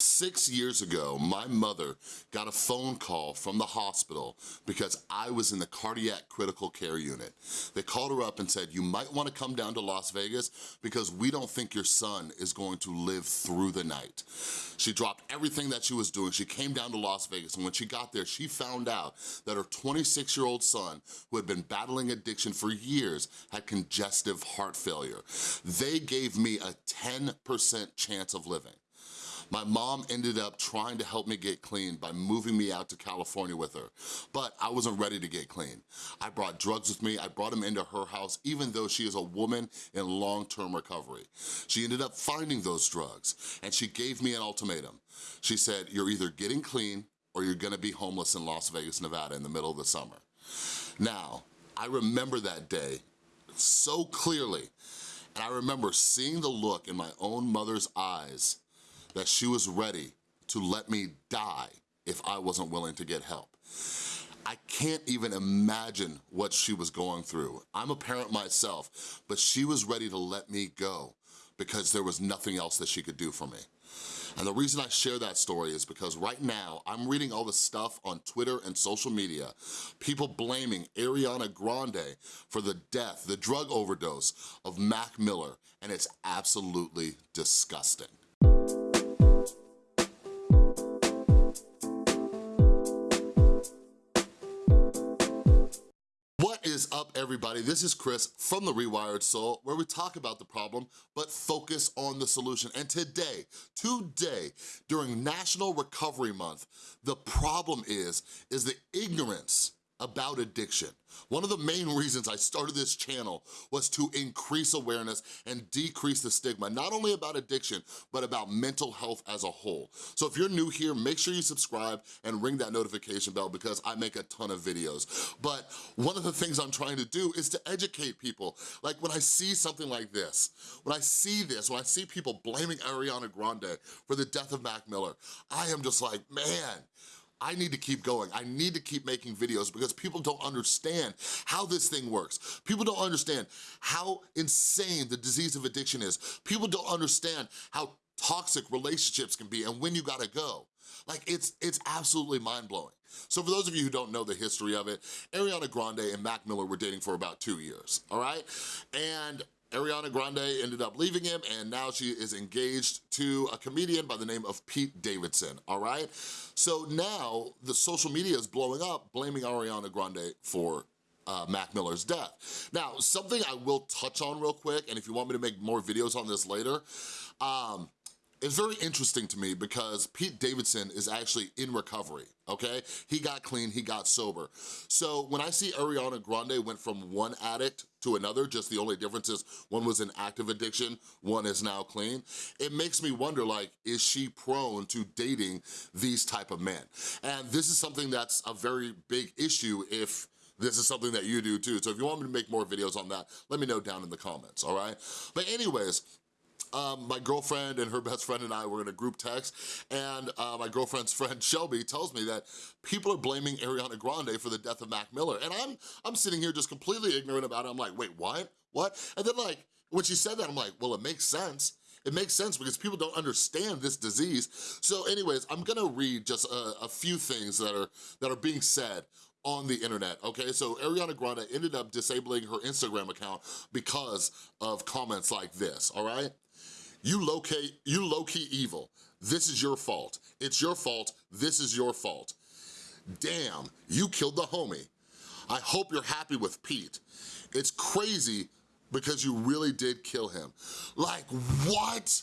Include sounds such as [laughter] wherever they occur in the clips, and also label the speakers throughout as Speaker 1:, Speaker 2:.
Speaker 1: Six years ago, my mother got a phone call from the hospital because I was in the cardiac critical care unit. They called her up and said, you might wanna come down to Las Vegas because we don't think your son is going to live through the night. She dropped everything that she was doing. She came down to Las Vegas and when she got there, she found out that her 26-year-old son, who had been battling addiction for years, had congestive heart failure. They gave me a 10% chance of living. My mom ended up trying to help me get clean by moving me out to California with her, but I wasn't ready to get clean. I brought drugs with me, I brought them into her house, even though she is a woman in long-term recovery. She ended up finding those drugs, and she gave me an ultimatum. She said, you're either getting clean or you're gonna be homeless in Las Vegas, Nevada in the middle of the summer. Now, I remember that day so clearly, and I remember seeing the look in my own mother's eyes that she was ready to let me die if I wasn't willing to get help. I can't even imagine what she was going through. I'm a parent myself, but she was ready to let me go because there was nothing else that she could do for me. And the reason I share that story is because right now, I'm reading all the stuff on Twitter and social media, people blaming Ariana Grande for the death, the drug overdose of Mac Miller, and it's absolutely disgusting. Everybody? This is Chris from The Rewired Soul, where we talk about the problem, but focus on the solution. And today, today, during National Recovery Month, the problem is, is the ignorance about addiction. One of the main reasons I started this channel was to increase awareness and decrease the stigma, not only about addiction, but about mental health as a whole. So if you're new here, make sure you subscribe and ring that notification bell because I make a ton of videos. But one of the things I'm trying to do is to educate people. Like when I see something like this, when I see this, when I see people blaming Ariana Grande for the death of Mac Miller, I am just like, man, I need to keep going. I need to keep making videos because people don't understand how this thing works. People don't understand how insane the disease of addiction is. People don't understand how toxic relationships can be and when you gotta go. Like, it's, it's absolutely mind-blowing. So for those of you who don't know the history of it, Ariana Grande and Mac Miller were dating for about two years, all right? And Ariana Grande ended up leaving him and now she is engaged to a comedian by the name of Pete Davidson, all right? So now the social media is blowing up blaming Ariana Grande for uh, Mac Miller's death. Now, something I will touch on real quick, and if you want me to make more videos on this later, um, it's very interesting to me because Pete Davidson is actually in recovery, okay? He got clean, he got sober. So when I see Ariana Grande went from one addict to another, just the only difference is one was in active addiction, one is now clean, it makes me wonder like, is she prone to dating these type of men? And this is something that's a very big issue if this is something that you do too. So if you want me to make more videos on that, let me know down in the comments, all right? But anyways, um, my girlfriend and her best friend and I were in a group text, and uh, my girlfriend's friend [laughs] Shelby tells me that people are blaming Ariana Grande for the death of Mac Miller, and I'm, I'm sitting here just completely ignorant about it. I'm like, wait, what? What? And then like, when she said that, I'm like, well, it makes sense. It makes sense because people don't understand this disease. So anyways, I'm gonna read just a, a few things that are, that are being said on the internet, okay? So Ariana Grande ended up disabling her Instagram account because of comments like this, all right? You locate, you low-key evil. This is your fault. It's your fault. This is your fault. Damn, you killed the homie. I hope you're happy with Pete. It's crazy because you really did kill him. Like, what?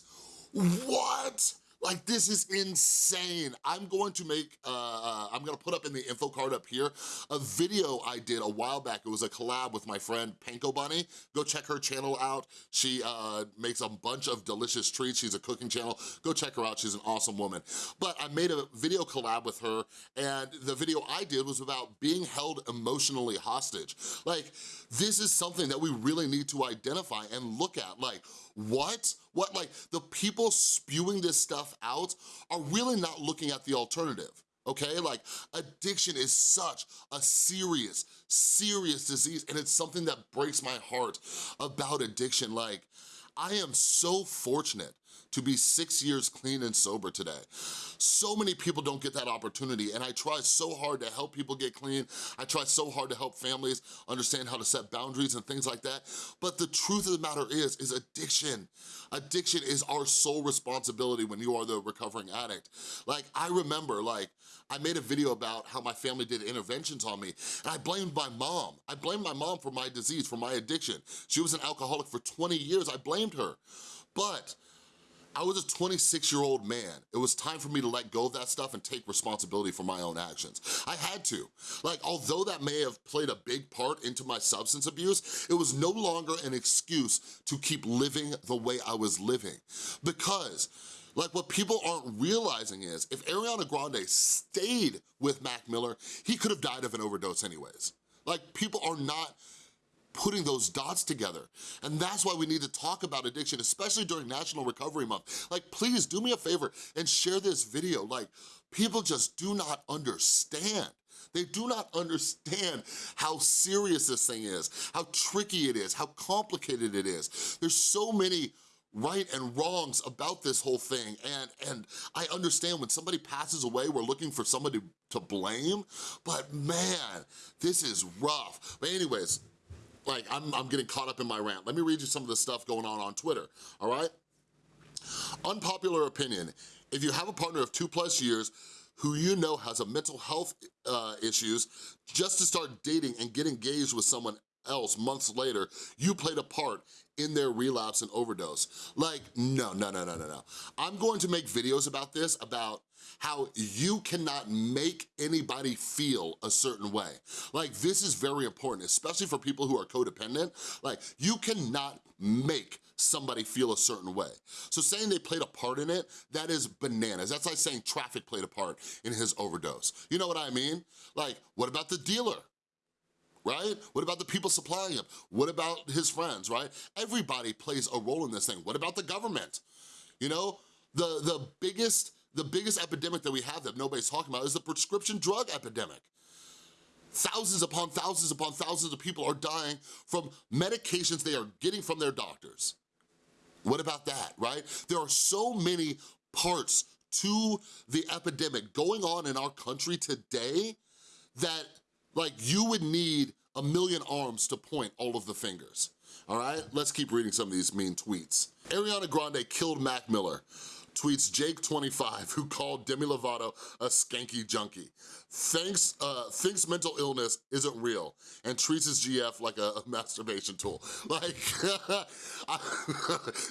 Speaker 1: What? Like, this is insane. I'm going to make, uh, uh, I'm gonna put up in the info card up here, a video I did a while back. It was a collab with my friend Panko Bunny. Go check her channel out. She uh, makes a bunch of delicious treats. She's a cooking channel. Go check her out. She's an awesome woman. But I made a video collab with her, and the video I did was about being held emotionally hostage. Like, this is something that we really need to identify and look at. Like, what? What, like, the people spewing this stuff out are really not looking at the alternative okay? Like addiction is such a serious, serious disease and it's something that breaks my heart about addiction. Like I am so fortunate to be six years clean and sober today. So many people don't get that opportunity and I try so hard to help people get clean. I try so hard to help families understand how to set boundaries and things like that. But the truth of the matter is, is addiction. Addiction is our sole responsibility when you are the recovering addict. Like I remember like, I made a video about how my family did interventions on me and I blamed my mom. I blamed my mom for my disease, for my addiction. She was an alcoholic for 20 years, I blamed her. But I was a 26 year old man. It was time for me to let go of that stuff and take responsibility for my own actions. I had to. Like, although that may have played a big part into my substance abuse, it was no longer an excuse to keep living the way I was living. Because like what people aren't realizing is if Ariana Grande stayed with Mac Miller, he could have died of an overdose anyways. Like people are not putting those dots together. And that's why we need to talk about addiction, especially during National Recovery Month. Like, please do me a favor and share this video. Like, people just do not understand. They do not understand how serious this thing is, how tricky it is, how complicated it is. There's so many right and wrongs about this whole thing and and I understand when somebody passes away we're looking for somebody to blame but man this is rough but anyways like I'm, I'm getting caught up in my rant. Let me read you some of the stuff going on on Twitter, all right? Unpopular opinion, if you have a partner of two plus years who you know has a mental health uh, issues, just to start dating and get engaged with someone else months later, you played a part in their relapse and overdose. Like, no, no, no, no, no, no. I'm going to make videos about this, about how you cannot make anybody feel a certain way. Like, this is very important, especially for people who are codependent. Like, you cannot make somebody feel a certain way. So saying they played a part in it, that is bananas. That's like saying traffic played a part in his overdose. You know what I mean? Like, what about the dealer? right? What about the people supplying him? What about his friends, right? Everybody plays a role in this thing. What about the government? You know, the, the biggest the biggest epidemic that we have that nobody's talking about is the prescription drug epidemic. Thousands upon thousands upon thousands of people are dying from medications they are getting from their doctors. What about that, right? There are so many parts to the epidemic going on in our country today that like you would need a million arms to point all of the fingers. All right, let's keep reading some of these mean tweets. Ariana Grande killed Mac Miller tweets Jake25, who called Demi Lovato a skanky junkie. Thanks, uh, thinks mental illness isn't real and treats his GF like a, a [laughs] masturbation tool. Like, [laughs]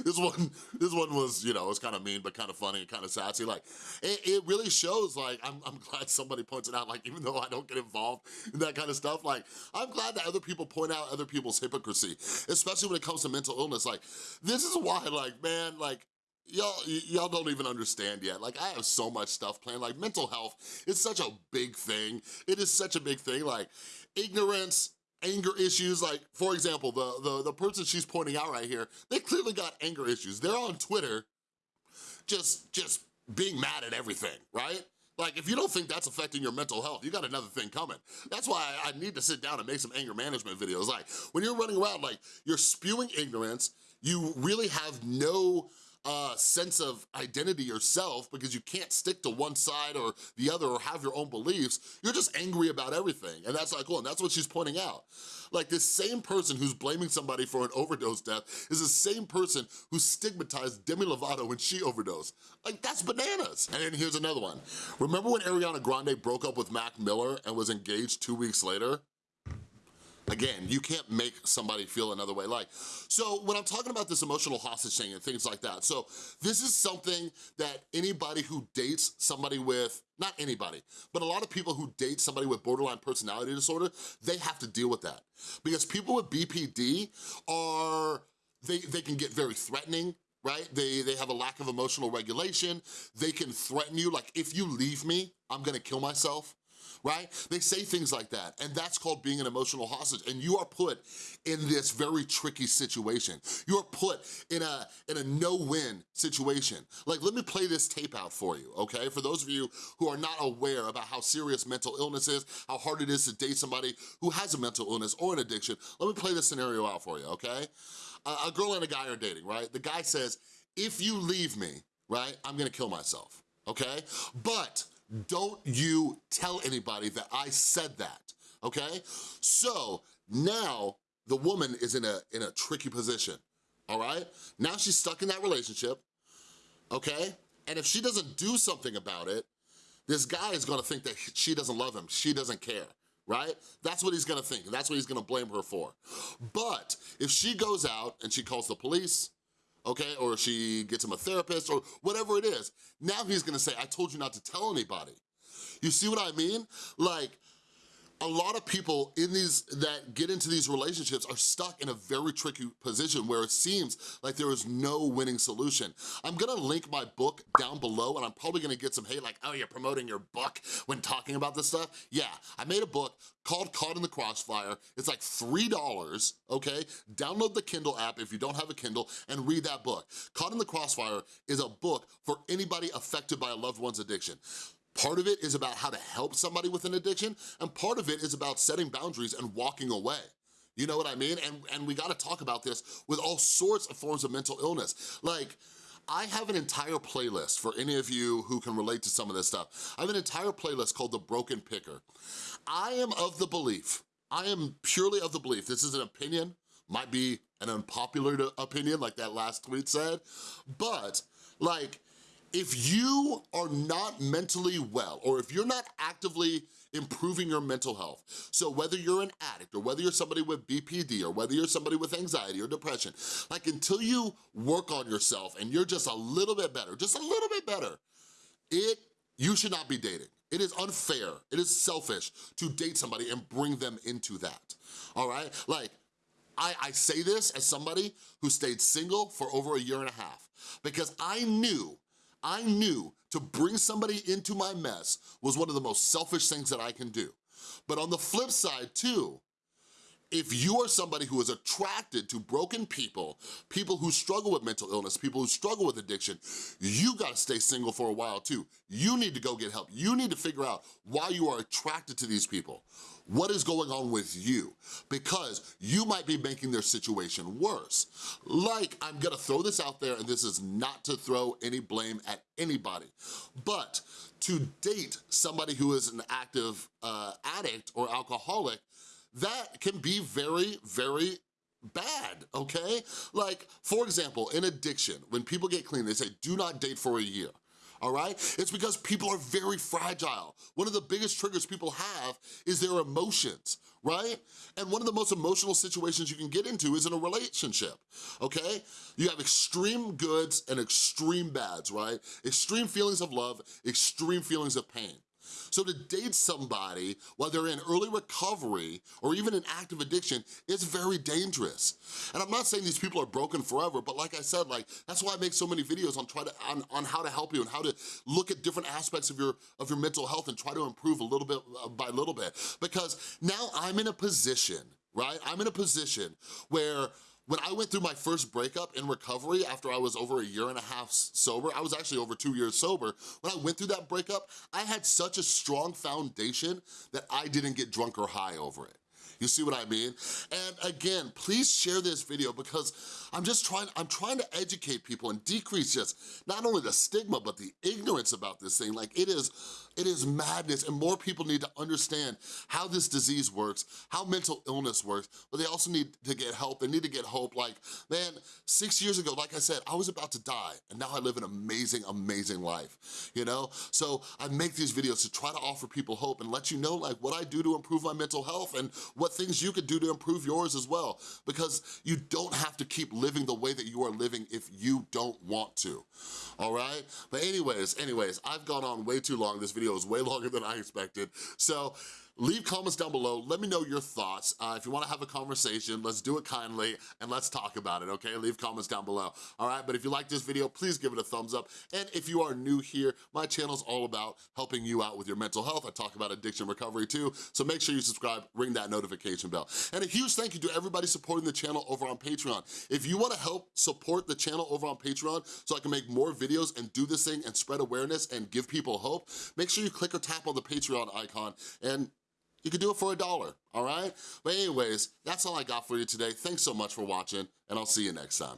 Speaker 1: this one this one was, you know, it was kind of mean, but kind of funny and kind of sassy. Like, it, it really shows, like, I'm, I'm glad somebody points it out, like, even though I don't get involved in that kind of stuff, like, I'm glad that other people point out other people's hypocrisy, especially when it comes to mental illness. Like, this is why, like, man, like, y'all don't even understand yet. Like i have so much stuff planned. Like mental health is such a big thing. It is such a big thing. Like ignorance anger issues. Like for example the the, the person she's pointing out right here they clearly got anger issues. They're on twitter just just being mad at everything right? Like, if you don't think that's affecting your mental health, you got another thing coming. That's why I need to sit down and make some anger management videos. Like, when you're running around, like, you're spewing ignorance, you really have no uh, sense of identity yourself because you can't stick to one side or the other or have your own beliefs, you're just angry about everything. And that's like, cool, and that's what she's pointing out. Like this same person who's blaming somebody for an overdose death is the same person who stigmatized Demi Lovato when she overdosed. Like that's bananas. And then here's another one. Remember when Ariana Grande broke up with Mac Miller and was engaged two weeks later? Again, you can't make somebody feel another way. Like, so when I'm talking about this emotional hostage thing and things like that, so this is something that anybody who dates somebody with, not anybody, but a lot of people who date somebody with borderline personality disorder, they have to deal with that. Because people with BPD are, they, they can get very threatening, right? They, they have a lack of emotional regulation. They can threaten you, like, if you leave me, I'm gonna kill myself right? They say things like that, and that's called being an emotional hostage, and you are put in this very tricky situation. You are put in a, in a no-win situation. Like, let me play this tape out for you, okay? For those of you who are not aware about how serious mental illness is, how hard it is to date somebody who has a mental illness or an addiction, let me play this scenario out for you, okay? a girl and a guy are dating, right? The guy says, if you leave me, right, I'm gonna kill myself, okay? But don't you tell anybody that I said that, okay? So now the woman is in a, in a tricky position, all right? Now she's stuck in that relationship, okay? And if she doesn't do something about it, this guy is gonna think that she doesn't love him, she doesn't care, right? That's what he's gonna think, that's what he's gonna blame her for. But if she goes out and she calls the police, okay, or she gets him a therapist or whatever it is, now he's gonna say, I told you not to tell anybody. You see what I mean? Like, a lot of people in these that get into these relationships are stuck in a very tricky position where it seems like there is no winning solution. I'm gonna link my book down below and I'm probably gonna get some hate like, oh, you're promoting your book when talking about this stuff. Yeah, I made a book called Caught in the Crossfire. It's like $3, okay? Download the Kindle app if you don't have a Kindle and read that book. Caught in the Crossfire is a book for anybody affected by a loved one's addiction. Part of it is about how to help somebody with an addiction, and part of it is about setting boundaries and walking away. You know what I mean? And, and we gotta talk about this with all sorts of forms of mental illness. Like, I have an entire playlist for any of you who can relate to some of this stuff. I have an entire playlist called The Broken Picker. I am of the belief, I am purely of the belief, this is an opinion, might be an unpopular opinion like that last tweet said, but like, if you are not mentally well, or if you're not actively improving your mental health, so whether you're an addict, or whether you're somebody with BPD, or whether you're somebody with anxiety or depression, like until you work on yourself and you're just a little bit better, just a little bit better, it, you should not be dating. It is unfair, it is selfish to date somebody and bring them into that, all right? Like, I, I say this as somebody who stayed single for over a year and a half because I knew I knew to bring somebody into my mess was one of the most selfish things that I can do. But on the flip side too, if you are somebody who is attracted to broken people, people who struggle with mental illness, people who struggle with addiction, you gotta stay single for a while too. You need to go get help. You need to figure out why you are attracted to these people. What is going on with you? Because you might be making their situation worse. Like, I'm gonna throw this out there, and this is not to throw any blame at anybody, but to date somebody who is an active uh, addict or alcoholic that can be very, very bad, okay? Like, for example, in addiction, when people get clean, they say, do not date for a year all right? It's because people are very fragile. One of the biggest triggers people have is their emotions, right? And one of the most emotional situations you can get into is in a relationship, okay? You have extreme goods and extreme bads, right? Extreme feelings of love, extreme feelings of pain. So to date somebody while they're in early recovery or even in active addiction is very dangerous. And I'm not saying these people are broken forever, but like I said, like that's why I make so many videos on try to on, on how to help you and how to look at different aspects of your of your mental health and try to improve a little bit uh, by little bit. Because now I'm in a position, right? I'm in a position where when I went through my first breakup in recovery after I was over a year and a half sober, I was actually over two years sober, when I went through that breakup, I had such a strong foundation that I didn't get drunk or high over it. You see what I mean? And again, please share this video because I'm just trying, I'm trying to educate people and decrease just not only the stigma, but the ignorance about this thing. Like it is, it is madness and more people need to understand how this disease works, how mental illness works, but they also need to get help. They need to get hope. Like, man, six years ago, like I said, I was about to die and now I live an amazing, amazing life, you know? So I make these videos to try to offer people hope and let you know like what I do to improve my mental health and what things you could do to improve yours as well because you don't have to keep living the way that you are living if you don't want to, all right? But anyways, anyways, I've gone on way too long. This video is way [laughs] longer than I expected. So Leave comments down below. Let me know your thoughts. Uh, if you wanna have a conversation, let's do it kindly and let's talk about it, okay? Leave comments down below, all right? But if you like this video, please give it a thumbs up. And if you are new here, my channel's all about helping you out with your mental health. I talk about addiction recovery too, so make sure you subscribe, ring that notification bell. And a huge thank you to everybody supporting the channel over on Patreon. If you wanna help support the channel over on Patreon so I can make more videos and do this thing and spread awareness and give people hope, make sure you click or tap on the Patreon icon and you can do it for a dollar, all right? But anyways, that's all I got for you today. Thanks so much for watching, and I'll see you next time.